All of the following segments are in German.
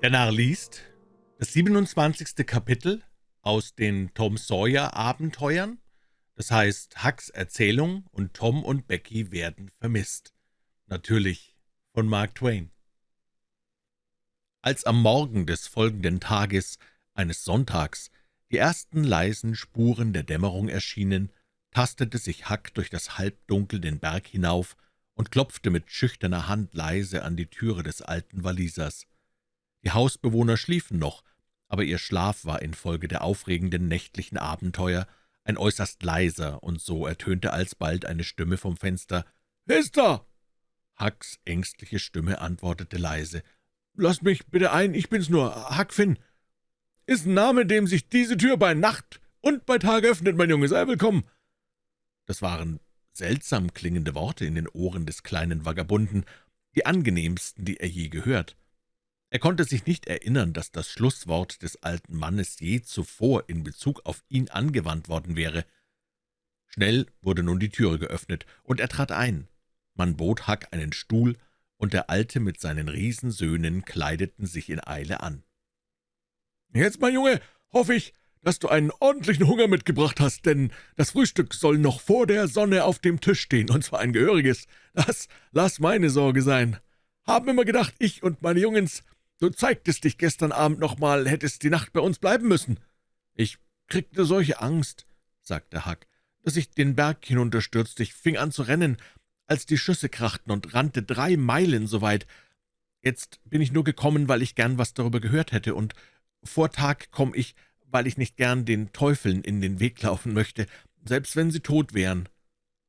Der Narr liest das 27. Kapitel aus den Tom Sawyer Abenteuern, das heißt Hucks Erzählung und Tom und Becky werden vermisst. Natürlich von Mark Twain. Als am Morgen des folgenden Tages, eines Sonntags, die ersten leisen Spuren der Dämmerung erschienen, tastete sich Huck durch das Halbdunkel den Berg hinauf und klopfte mit schüchterner Hand leise an die Türe des alten Walisers. Die Hausbewohner schliefen noch, aber ihr Schlaf war infolge der aufregenden nächtlichen Abenteuer ein äußerst leiser, und so ertönte alsbald eine Stimme vom Fenster. »Wer ist da?« Hucks ängstliche Stimme antwortete leise. »Lasst mich bitte ein, ich bin's nur, Huck Finn. Ist ein Name, dem sich diese Tür bei Nacht und bei Tag öffnet, mein Junge, sei willkommen.« Das waren seltsam klingende Worte in den Ohren des kleinen Vagabunden, die angenehmsten, die er je gehört. Er konnte sich nicht erinnern, dass das Schlusswort des alten Mannes je zuvor in Bezug auf ihn angewandt worden wäre. Schnell wurde nun die Türe geöffnet, und er trat ein. Man bot Huck einen Stuhl, und der Alte mit seinen Riesensöhnen kleideten sich in Eile an. »Jetzt, mein Junge, hoffe ich, dass du einen ordentlichen Hunger mitgebracht hast, denn das Frühstück soll noch vor der Sonne auf dem Tisch stehen, und zwar ein gehöriges. Das lass meine Sorge sein. Haben immer gedacht, ich und meine Jungens Du zeigtest dich gestern Abend noch mal, hättest die Nacht bei uns bleiben müssen.« »Ich kriegte solche Angst«, sagte Huck, »dass ich den Berg hinunterstürzte. Ich fing an zu rennen, als die Schüsse krachten, und rannte drei Meilen so weit. Jetzt bin ich nur gekommen, weil ich gern was darüber gehört hätte, und vor Tag komme ich, weil ich nicht gern den Teufeln in den Weg laufen möchte, selbst wenn sie tot wären.«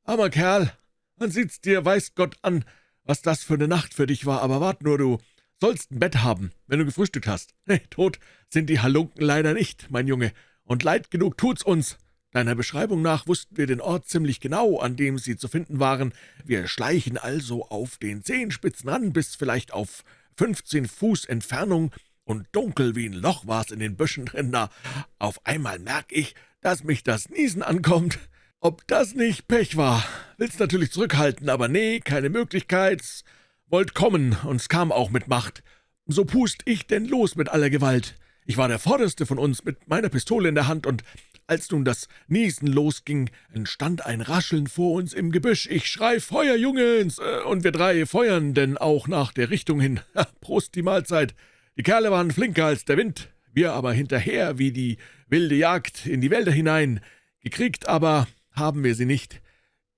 »Armer Kerl, man sieht's dir, weiß Gott an, was das für eine Nacht für dich war, aber wart nur, du, Sollst ein Bett haben, wenn du gefrühstückt hast. Nee, tot sind die Halunken leider nicht, mein Junge, und leid genug tut's uns. Deiner Beschreibung nach wussten wir den Ort ziemlich genau, an dem sie zu finden waren. Wir schleichen also auf den Zehenspitzen ran, bis vielleicht auf fünfzehn Fuß Entfernung, und dunkel wie ein Loch war's in den Büschen drin da. Auf einmal merk ich, dass mich das Niesen ankommt. Ob das nicht Pech war? Will's natürlich zurückhalten, aber nee, keine Möglichkeit. Wollt kommen, und es kam auch mit Macht. So pust ich denn los mit aller Gewalt. Ich war der Vorderste von uns mit meiner Pistole in der Hand, und als nun das Niesen losging, entstand ein Rascheln vor uns im Gebüsch. Ich schrei, Feuer, Jungens! Und wir drei feuern, denn auch nach der Richtung hin. Prost die Mahlzeit! Die Kerle waren flinker als der Wind, wir aber hinterher wie die wilde Jagd in die Wälder hinein. Gekriegt aber haben wir sie nicht.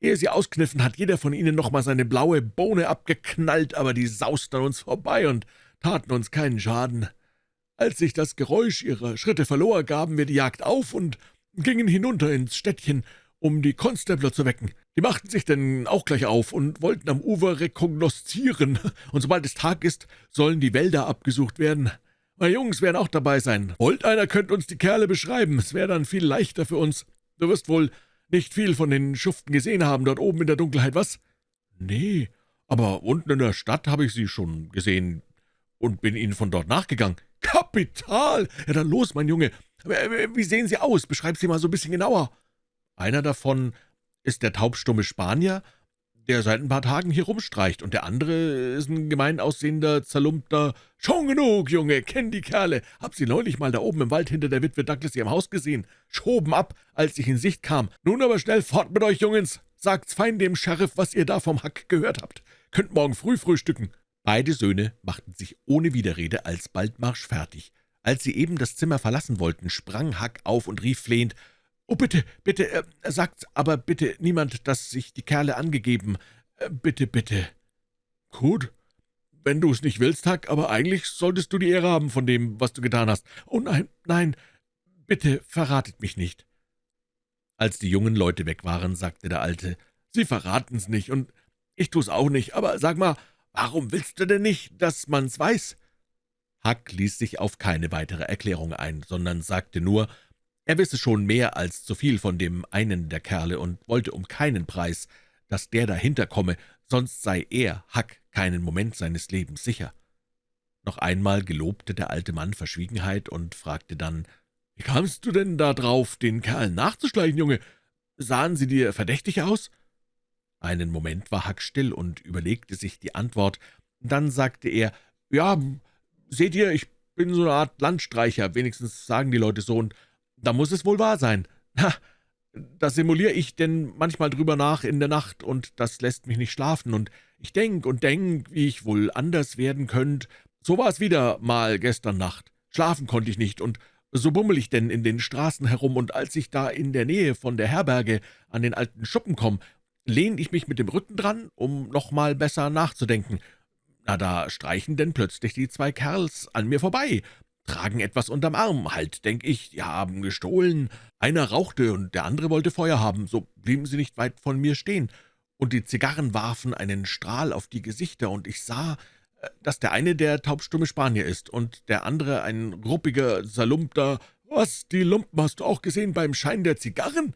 Ehe sie auskniffen, hat jeder von ihnen noch mal seine blaue Bohne abgeknallt, aber die sausten an uns vorbei und taten uns keinen Schaden. Als sich das Geräusch ihrer Schritte verlor, gaben wir die Jagd auf und gingen hinunter ins Städtchen, um die Konstabler zu wecken. Die machten sich denn auch gleich auf und wollten am Ufer rekognoszieren, und sobald es Tag ist, sollen die Wälder abgesucht werden. Meine Jungs werden auch dabei sein. Wollt einer, könnt uns die Kerle beschreiben, es wäre dann viel leichter für uns. Du wirst wohl nicht viel von den Schuften gesehen haben, dort oben in der Dunkelheit, was?« »Nee, aber unten in der Stadt habe ich sie schon gesehen und bin ihnen von dort nachgegangen.« »Kapital! Ja, dann los, mein Junge. Wie sehen sie aus? Beschreib sie mal so ein bisschen genauer.« »Einer davon ist der taubstumme Spanier, der seit ein paar Tagen hier rumstreicht, und der andere ist ein gemein aussehender, zerlumpter »Schon genug, Junge, kenn die Kerle. Hab sie neulich mal da oben im Wald hinter der Witwe Douglas ihrem Haus gesehen. Schoben ab, als ich in Sicht kam. Nun aber schnell fort mit euch, Jungens. Sagt's fein dem Sheriff, was ihr da vom Hack gehört habt. Könnt morgen früh frühstücken.« Beide Söhne machten sich ohne Widerrede alsbald Marsch fertig. Als sie eben das Zimmer verlassen wollten, sprang Hack auf und rief flehend, »Oh, bitte, bitte, äh, sagt aber bitte niemand, dass sich die Kerle angegeben. Äh, bitte, bitte.« »Gut, wenn du es nicht willst, Huck, aber eigentlich solltest du die Ehre haben von dem, was du getan hast. Oh nein, nein, bitte verratet mich nicht.« Als die jungen Leute weg waren, sagte der Alte, »Sie verraten's nicht, und ich tu's auch nicht, aber sag mal, warum willst du denn nicht, dass man's weiß?« Huck ließ sich auf keine weitere Erklärung ein, sondern sagte nur, er wisse schon mehr als zu viel von dem einen der Kerle und wollte um keinen Preis, dass der dahinter komme, sonst sei er, Huck, keinen Moment seines Lebens sicher. Noch einmal gelobte der alte Mann Verschwiegenheit und fragte dann, »Wie kamst du denn da drauf, den Kerl nachzuschleichen, Junge? Sahen sie dir verdächtig aus?« Einen Moment war Huck still und überlegte sich die Antwort. Dann sagte er, »Ja, seht ihr, ich bin so eine Art Landstreicher, wenigstens sagen die Leute so, und da muss es wohl wahr sein. Na, da simuliere ich denn manchmal drüber nach in der Nacht, und das lässt mich nicht schlafen, und ich denk und denk, wie ich wohl anders werden könnt. So war es wieder mal gestern Nacht. Schlafen konnte ich nicht, und so bummel ich denn in den Straßen herum, und als ich da in der Nähe von der Herberge an den alten Schuppen komme, lehne ich mich mit dem Rücken dran, um noch mal besser nachzudenken. Na, da streichen denn plötzlich die zwei Kerls an mir vorbei, tragen etwas unterm Arm. Halt, denk ich, die haben gestohlen. Einer rauchte und der andere wollte Feuer haben, so blieben sie nicht weit von mir stehen. Und die Zigarren warfen einen Strahl auf die Gesichter, und ich sah, äh, dass der eine der taubstumme Spanier ist und der andere ein ruppiger, zerlumpter. »Was, die Lumpen hast du auch gesehen beim Schein der Zigarren?«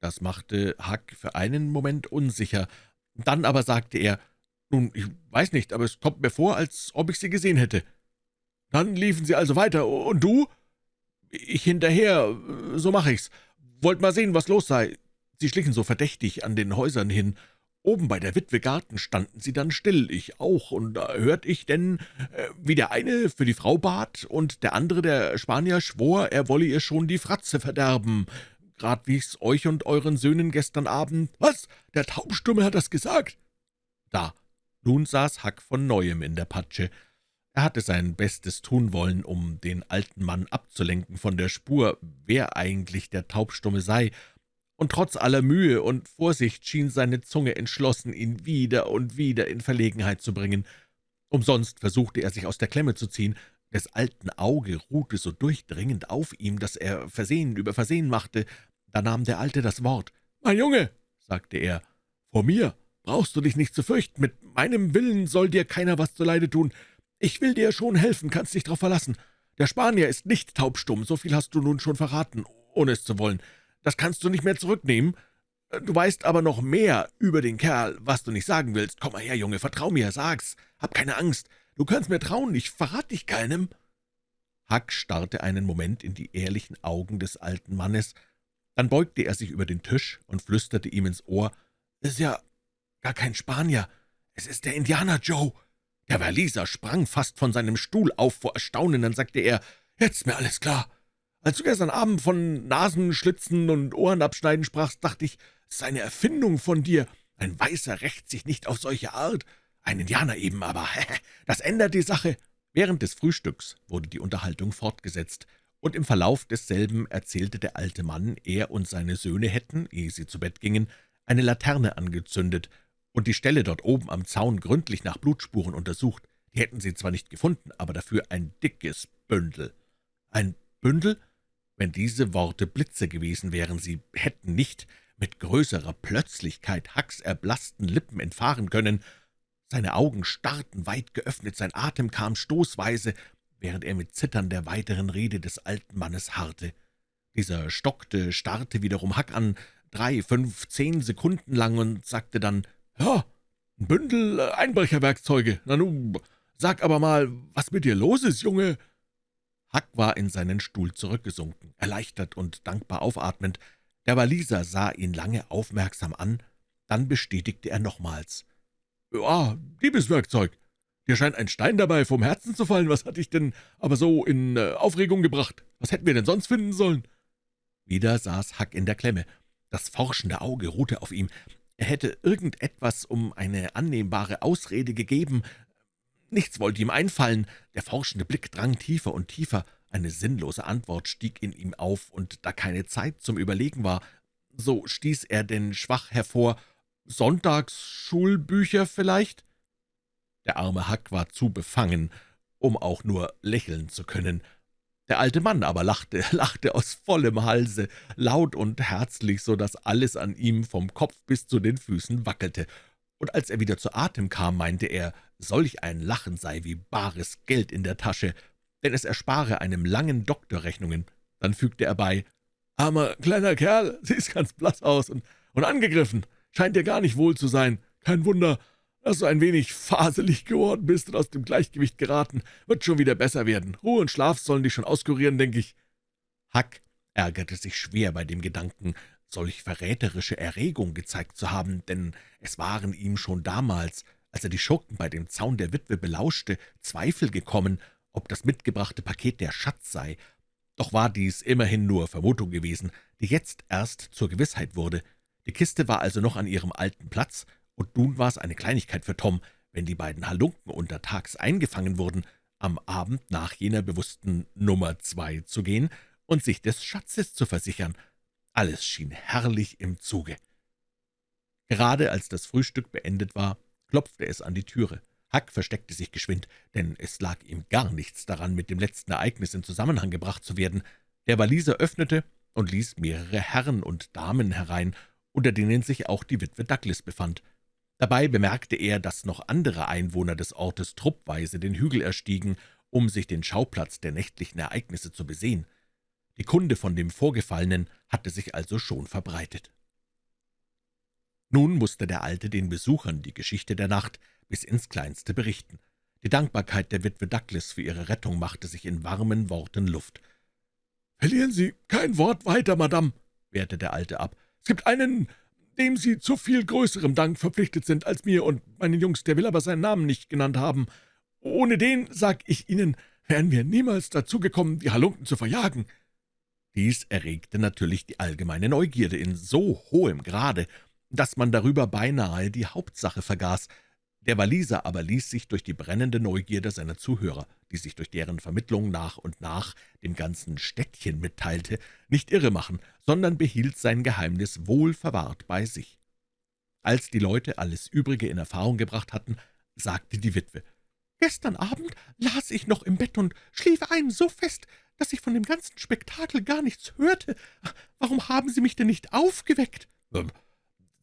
Das machte Huck für einen Moment unsicher. Dann aber sagte er, »Nun, ich weiß nicht, aber es kommt mir vor, als ob ich sie gesehen hätte.« »Dann liefen Sie also weiter. Und du?« »Ich hinterher, so mache ich's. Wollt mal sehen, was los sei.« Sie schlichen so verdächtig an den Häusern hin. Oben bei der Witwe Garten standen sie dann still, ich auch, und da hört ich denn, äh, wie der eine für die Frau bat und der andere, der Spanier, schwor, er wolle ihr schon die Fratze verderben. Grad wie ich's euch und euren Söhnen gestern Abend. Was? Der Taubstumme hat das gesagt? Da, nun saß Hack von Neuem in der Patsche. Er hatte sein Bestes tun wollen, um den alten Mann abzulenken von der Spur, wer eigentlich der Taubstumme sei, und trotz aller Mühe und Vorsicht schien seine Zunge entschlossen, ihn wieder und wieder in Verlegenheit zu bringen. Umsonst versuchte er, sich aus der Klemme zu ziehen. Des alten Auge ruhte so durchdringend auf ihm, dass er Versehen über Versehen machte. Da nahm der Alte das Wort. »Mein Junge«, sagte er, »vor mir brauchst du dich nicht zu fürchten. Mit meinem Willen soll dir keiner was zuleide tun. Ich will dir schon helfen, kannst dich darauf verlassen. Der Spanier ist nicht taubstumm, so viel hast du nun schon verraten, ohne es zu wollen. Das kannst du nicht mehr zurücknehmen. Du weißt aber noch mehr über den Kerl, was du nicht sagen willst. Komm mal her, Junge, vertrau mir, sag's. Hab keine Angst. Du kannst mir trauen, ich verrat dich keinem.« Huck starrte einen Moment in die ehrlichen Augen des alten Mannes, dann beugte er sich über den Tisch und flüsterte ihm ins Ohr, »Es ist ja gar kein Spanier, es ist der Indianer Joe.« Der Waliser sprang fast von seinem Stuhl auf vor Erstaunen, dann sagte er, »Jetzt mir alles klar. Als du gestern Abend von Nasenschlitzen und Ohrenabschneiden sprachst, dachte ich, es ist eine Erfindung von dir. Ein Weißer rächt sich nicht auf solche Art. Ein Indianer eben, aber das ändert die Sache.« Während des Frühstücks wurde die Unterhaltung fortgesetzt, und im Verlauf desselben erzählte der alte Mann, er und seine Söhne hätten, ehe sie zu Bett gingen, eine Laterne angezündet und die Stelle dort oben am Zaun gründlich nach Blutspuren untersucht. Die hätten sie zwar nicht gefunden, aber dafür ein dickes Bündel. Ein Bündel? Wenn diese Worte Blitze gewesen wären, sie hätten nicht mit größerer Plötzlichkeit Hacks erblassten Lippen entfahren können. Seine Augen starrten weit geöffnet, sein Atem kam stoßweise, während er mit Zittern der weiteren Rede des alten Mannes harrte. Dieser stockte, starrte wiederum Hack an, drei, fünf, zehn Sekunden lang und sagte dann, »Ja, ein Bündel Einbrecherwerkzeuge. Na nun, sag aber mal, was mit dir los ist, Junge?« Huck war in seinen Stuhl zurückgesunken, erleichtert und dankbar aufatmend. Der Waliser sah ihn lange aufmerksam an, dann bestätigte er nochmals. »Ja, Diebeswerkzeug. Dir scheint ein Stein dabei vom Herzen zu fallen. Was hat dich denn aber so in äh, Aufregung gebracht? Was hätten wir denn sonst finden sollen?« Wieder saß Huck in der Klemme. Das forschende Auge ruhte auf ihm. Er hätte irgendetwas um eine annehmbare Ausrede gegeben, Nichts wollte ihm einfallen. Der forschende Blick drang tiefer und tiefer. Eine sinnlose Antwort stieg in ihm auf, und da keine Zeit zum Überlegen war, so stieß er denn schwach hervor, »Sonntagsschulbücher vielleicht?« Der arme Hack war zu befangen, um auch nur lächeln zu können. Der alte Mann aber lachte, lachte aus vollem Halse, laut und herzlich, so dass alles an ihm vom Kopf bis zu den Füßen wackelte, und als er wieder zu Atem kam, meinte er, solch ein Lachen sei wie bares Geld in der Tasche, denn es erspare einem langen Doktor Rechnungen. Dann fügte er bei, »Armer kleiner Kerl, siehst ganz blass aus und, und angegriffen, scheint dir gar nicht wohl zu sein. Kein Wunder, dass du ein wenig faselig geworden bist und aus dem Gleichgewicht geraten. Wird schon wieder besser werden. Ruhe und Schlaf sollen dich schon auskurieren, denke ich.« Hack ärgerte sich schwer bei dem Gedanken, solch verräterische Erregung gezeigt zu haben, denn es waren ihm schon damals, als er die Schurken bei dem Zaun der Witwe belauschte, Zweifel gekommen, ob das mitgebrachte Paket der Schatz sei. Doch war dies immerhin nur Vermutung gewesen, die jetzt erst zur Gewissheit wurde. Die Kiste war also noch an ihrem alten Platz, und nun war es eine Kleinigkeit für Tom, wenn die beiden Halunken untertags eingefangen wurden, am Abend nach jener bewussten Nummer zwei zu gehen und sich des Schatzes zu versichern. Alles schien herrlich im Zuge. Gerade als das Frühstück beendet war, klopfte es an die Türe. Huck versteckte sich geschwind, denn es lag ihm gar nichts daran, mit dem letzten Ereignis in Zusammenhang gebracht zu werden. Der Waliser öffnete und ließ mehrere Herren und Damen herein, unter denen sich auch die Witwe Douglas befand. Dabei bemerkte er, dass noch andere Einwohner des Ortes truppweise den Hügel erstiegen, um sich den Schauplatz der nächtlichen Ereignisse zu besehen. Die Kunde von dem Vorgefallenen hatte sich also schon verbreitet. Nun musste der Alte den Besuchern die Geschichte der Nacht bis ins Kleinste berichten. Die Dankbarkeit der Witwe Douglas für ihre Rettung machte sich in warmen Worten Luft. »Verlieren Sie kein Wort weiter, Madame«, wehrte der Alte ab. »Es gibt einen, dem Sie zu viel größerem Dank verpflichtet sind als mir und meinen Jungs, der will aber seinen Namen nicht genannt haben. Ohne den, sag ich Ihnen, wären wir niemals dazu gekommen, die Halunken zu verjagen.« Dies erregte natürlich die allgemeine Neugierde in so hohem Grade, dass man darüber beinahe die Hauptsache vergaß, der Waliser aber ließ sich durch die brennende Neugierde seiner Zuhörer, die sich durch deren Vermittlung nach und nach dem ganzen Städtchen mitteilte, nicht irre machen, sondern behielt sein Geheimnis wohl verwahrt bei sich. Als die Leute alles Übrige in Erfahrung gebracht hatten, sagte die Witwe, »Gestern Abend las ich noch im Bett und schlief ein so fest, dass ich von dem ganzen Spektakel gar nichts hörte. Warum haben Sie mich denn nicht aufgeweckt?« ähm,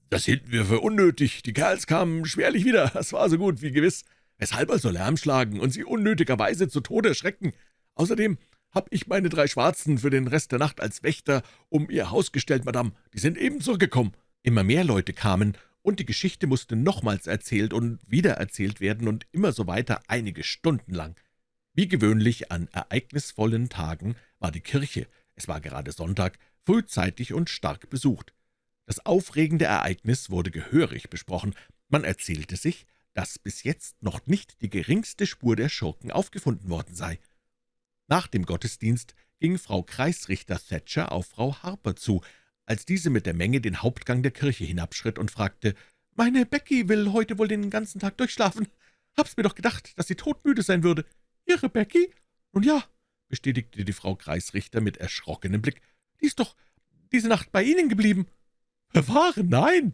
»Das hielten wir für unnötig. Die Kerls kamen schwerlich wieder. Das war so gut wie gewiss. Weshalb also Lärm schlagen und sie unnötigerweise zu Tode erschrecken? Außerdem habe ich meine drei Schwarzen für den Rest der Nacht als Wächter um ihr Haus gestellt, Madame. Die sind eben zurückgekommen.« Immer mehr Leute kamen, und die Geschichte musste nochmals erzählt und wiedererzählt werden und immer so weiter einige Stunden lang. Wie gewöhnlich an ereignisvollen Tagen war die Kirche, es war gerade Sonntag, frühzeitig und stark besucht. Das aufregende Ereignis wurde gehörig besprochen. Man erzählte sich, dass bis jetzt noch nicht die geringste Spur der Schurken aufgefunden worden sei. Nach dem Gottesdienst ging Frau Kreisrichter Thatcher auf Frau Harper zu, als diese mit der Menge den Hauptgang der Kirche hinabschritt und fragte, »Meine Becky will heute wohl den ganzen Tag durchschlafen. Hab's mir doch gedacht, dass sie todmüde sein würde.« »Ihre Becky?« »Nun ja«, bestätigte die Frau Kreisrichter mit erschrockenem Blick, »die ist doch diese Nacht bei Ihnen geblieben.« »Bewahre, nein!«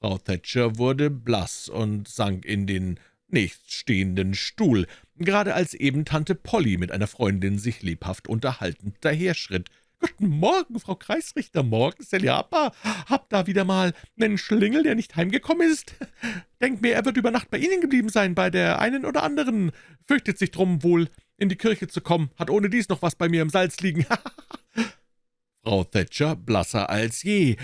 Frau Thatcher wurde blass und sank in den nächststehenden Stuhl, gerade als eben Tante Polly mit einer Freundin sich lebhaft unterhaltend daherschritt. »Guten Morgen, Frau Kreisrichter, morgen, Seliapa. Hab da wieder mal nen Schlingel, der nicht heimgekommen ist. Denk mir, er wird über Nacht bei Ihnen geblieben sein, bei der einen oder anderen. Fürchtet sich drum wohl, in die Kirche zu kommen, hat ohne dies noch was bei mir im Salz liegen. Frau Thatcher, blasser als je,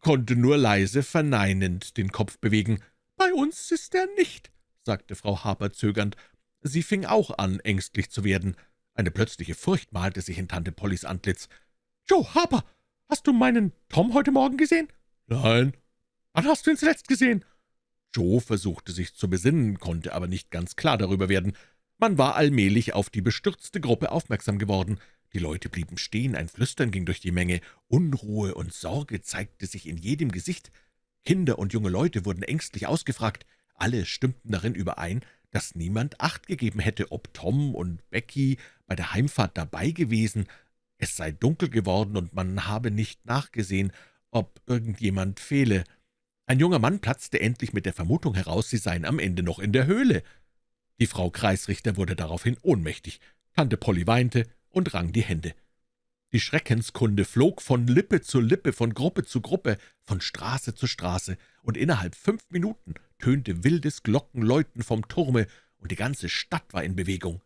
konnte nur leise verneinend den Kopf bewegen. »Bei uns ist er nicht«, sagte Frau Harper zögernd. Sie fing auch an, ängstlich zu werden. Eine plötzliche Furcht malte sich in Tante Pollys Antlitz. »Joe Harper, hast du meinen Tom heute Morgen gesehen?« »Nein.« »Wann hast du ihn zuletzt gesehen?« Joe versuchte sich zu besinnen, konnte aber nicht ganz klar darüber werden. Man war allmählich auf die bestürzte Gruppe aufmerksam geworden. Die Leute blieben stehen, ein Flüstern ging durch die Menge, Unruhe und Sorge zeigte sich in jedem Gesicht. Kinder und junge Leute wurden ängstlich ausgefragt. Alle stimmten darin überein, dass niemand Acht gegeben hätte, ob Tom und Becky bei der Heimfahrt dabei gewesen. Es sei dunkel geworden, und man habe nicht nachgesehen, ob irgendjemand fehle. Ein junger Mann platzte endlich mit der Vermutung heraus, sie seien am Ende noch in der Höhle. Die Frau Kreisrichter wurde daraufhin ohnmächtig. Tante Polly weinte, und rang die Hände. Die Schreckenskunde flog von Lippe zu Lippe, von Gruppe zu Gruppe, von Straße zu Straße, und innerhalb fünf Minuten tönte wildes Glockenläuten vom Turme, und die ganze Stadt war in Bewegung.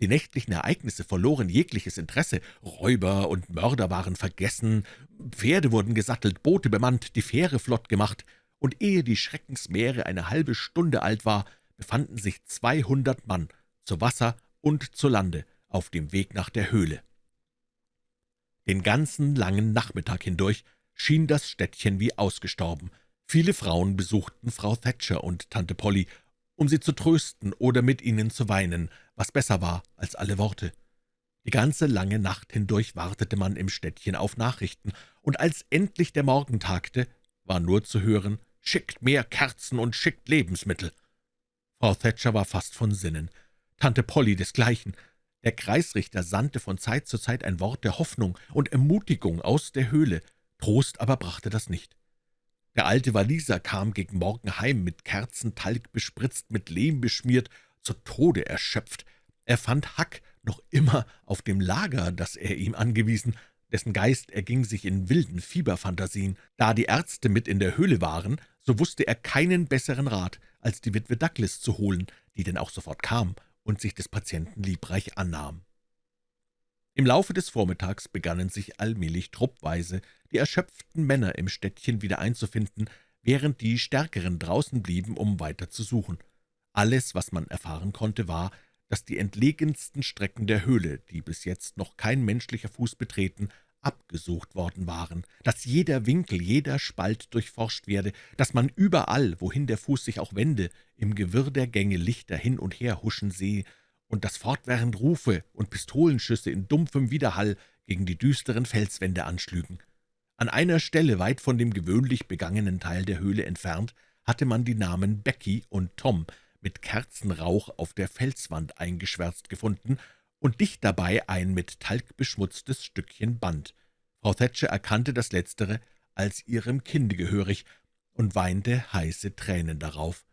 Die nächtlichen Ereignisse verloren jegliches Interesse, Räuber und Mörder waren vergessen, Pferde wurden gesattelt, Boote bemannt, die Fähre flott gemacht, und ehe die Schreckensmeere eine halbe Stunde alt war, befanden sich zweihundert Mann zu Wasser und zu Lande auf dem Weg nach der Höhle. Den ganzen langen Nachmittag hindurch schien das Städtchen wie ausgestorben. Viele Frauen besuchten Frau Thatcher und Tante Polly, um sie zu trösten oder mit ihnen zu weinen, was besser war als alle Worte. Die ganze lange Nacht hindurch wartete man im Städtchen auf Nachrichten, und als endlich der Morgen tagte, war nur zu hören, »Schickt mehr Kerzen und schickt Lebensmittel!« Frau Thatcher war fast von Sinnen, Tante Polly desgleichen. Der Kreisrichter sandte von Zeit zu Zeit ein Wort der Hoffnung und Ermutigung aus der Höhle, Trost aber brachte das nicht. Der alte Waliser kam gegen Morgen heim, mit Kerzentalg bespritzt, mit Lehm beschmiert, zu Tode erschöpft. Er fand Hack noch immer auf dem Lager, das er ihm angewiesen, dessen Geist erging sich in wilden Fieberphantasien. Da die Ärzte mit in der Höhle waren, so wusste er keinen besseren Rat, als die Witwe Douglas zu holen, die denn auch sofort kam und sich des Patienten liebreich annahm. Im Laufe des Vormittags begannen sich allmählich truppweise die erschöpften Männer im Städtchen wieder einzufinden, während die Stärkeren draußen blieben, um weiter zu suchen. Alles, was man erfahren konnte, war, dass die entlegensten Strecken der Höhle, die bis jetzt noch kein menschlicher Fuß betreten, abgesucht worden waren, dass jeder Winkel, jeder Spalt durchforscht werde, dass man überall, wohin der Fuß sich auch wende, im Gewirr der Gänge Lichter hin und her huschen sehe und dass fortwährend Rufe und Pistolenschüsse in dumpfem Widerhall gegen die düsteren Felswände anschlügen. An einer Stelle, weit von dem gewöhnlich begangenen Teil der Höhle entfernt, hatte man die Namen Becky und Tom mit Kerzenrauch auf der Felswand eingeschwärzt gefunden und dicht dabei ein mit Talg beschmutztes Stückchen Band. Frau Thatcher erkannte das Letztere als ihrem Kinde gehörig und weinte heiße Tränen darauf.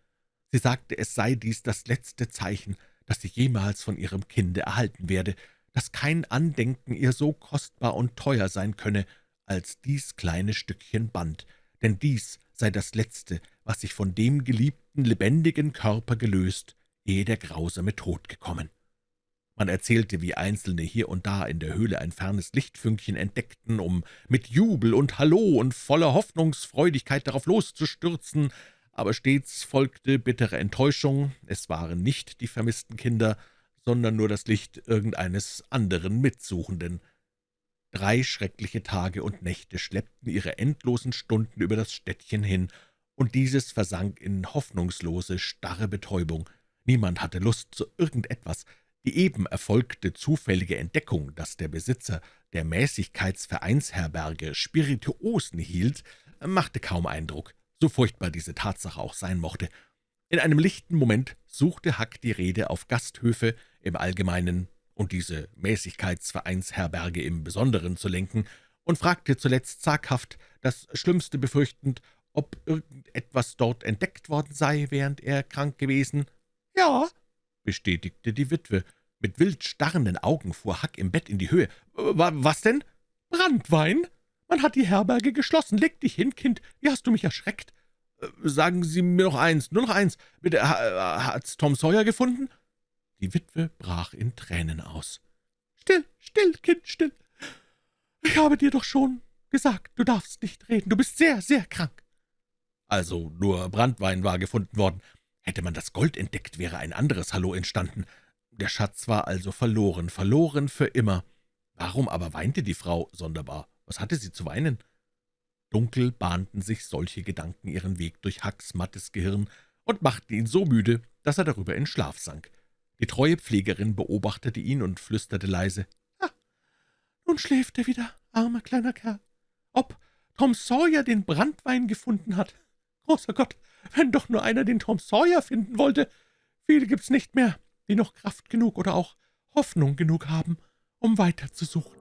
Sie sagte, es sei dies das letzte Zeichen, das sie jemals von ihrem Kinde erhalten werde, dass kein Andenken ihr so kostbar und teuer sein könne als dies kleine Stückchen Band, denn dies sei das Letzte, was sich von dem geliebten, lebendigen Körper gelöst, ehe der grausame Tod gekommen. Man erzählte, wie Einzelne hier und da in der Höhle ein fernes Lichtfünkchen entdeckten, um mit Jubel und Hallo und voller Hoffnungsfreudigkeit darauf loszustürzen, aber stets folgte bittere Enttäuschung, es waren nicht die vermissten Kinder, sondern nur das Licht irgendeines anderen Mitsuchenden. Drei schreckliche Tage und Nächte schleppten ihre endlosen Stunden über das Städtchen hin, und dieses versank in hoffnungslose, starre Betäubung. Niemand hatte Lust zu irgendetwas. Die eben erfolgte zufällige Entdeckung, dass der Besitzer der Mäßigkeitsvereinsherberge Spirituosen hielt, machte kaum Eindruck so furchtbar diese Tatsache auch sein mochte. In einem lichten Moment suchte Hack die Rede auf Gasthöfe im Allgemeinen und diese Mäßigkeitsvereinsherberge im Besonderen zu lenken und fragte zuletzt zaghaft, das Schlimmste befürchtend, ob irgendetwas dort entdeckt worden sei, während er krank gewesen. »Ja«, bestätigte die Witwe. Mit wild starrenden Augen fuhr Hack im Bett in die Höhe. »Was denn?« »Brandwein«, man hat die Herberge geschlossen. Leg dich hin, Kind. Wie hast du mich erschreckt? Äh, sagen Sie mir noch eins, nur noch eins. Bitte, hat's Tom Sawyer gefunden?« Die Witwe brach in Tränen aus. »Still, still, Kind, still. Ich habe dir doch schon gesagt, du darfst nicht reden. Du bist sehr, sehr krank.« Also nur Brandwein war gefunden worden. Hätte man das Gold entdeckt, wäre ein anderes Hallo entstanden. Der Schatz war also verloren, verloren für immer. Warum aber weinte die Frau sonderbar? Was hatte sie zu weinen? Dunkel bahnten sich solche Gedanken ihren Weg durch Hacks mattes Gehirn und machten ihn so müde, dass er darüber in Schlaf sank. Die treue Pflegerin beobachtete ihn und flüsterte leise, »Ah, nun schläft er wieder, armer kleiner Kerl. Ob Tom Sawyer den Brandwein gefunden hat? Großer Gott, wenn doch nur einer den Tom Sawyer finden wollte! Viele gibt's nicht mehr, die noch Kraft genug oder auch Hoffnung genug haben, um weiterzusuchen.«